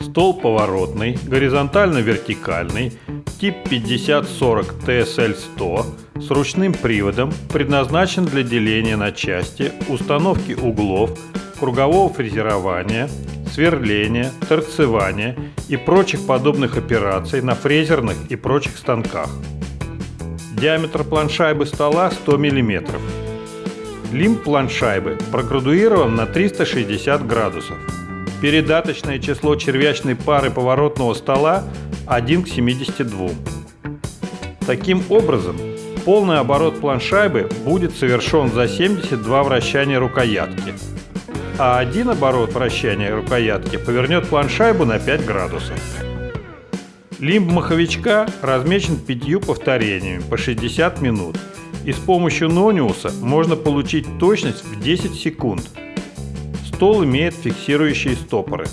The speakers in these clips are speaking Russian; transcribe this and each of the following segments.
Стол поворотный, горизонтально-вертикальный, тип 5040 TSL-100 с ручным приводом предназначен для деления на части, установки углов, кругового фрезерования, сверления, торцевания и прочих подобных операций на фрезерных и прочих станках. Диаметр планшайбы стола 100 мм. Лимб планшайбы проградуирован на 360 градусов. Передаточное число червячной пары поворотного стола 1 к 72. Таким образом, полный оборот планшайбы будет совершен за 72 вращания рукоятки, а один оборот вращания рукоятки повернет планшайбу на 5 градусов. Лимб маховичка размечен пятью повторениями по 60 минут, и с помощью нониуса можно получить точность в 10 секунд. Стол имеет фиксирующие стопоры.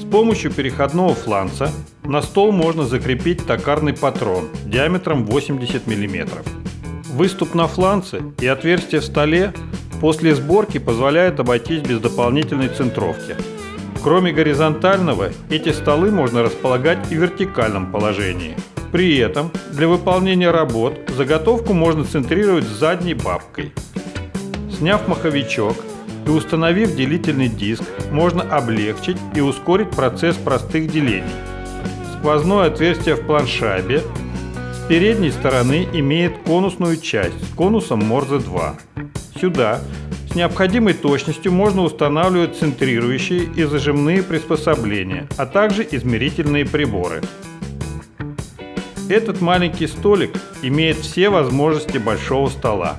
С помощью переходного фланца на стол можно закрепить токарный патрон диаметром 80 мм. Выступ на фланце и отверстие в столе после сборки позволяют обойтись без дополнительной центровки. Кроме горизонтального, эти столы можно располагать и в вертикальном положении. При этом для выполнения работ заготовку можно центрировать задней бабкой. Сняв маховичок и установив делительный диск, можно облегчить и ускорить процесс простых делений. Сквозное отверстие в планшабе с передней стороны имеет конусную часть с конусом Морзе 2. Сюда необходимой точностью можно устанавливать центрирующие и зажимные приспособления, а также измерительные приборы. Этот маленький столик имеет все возможности большого стола.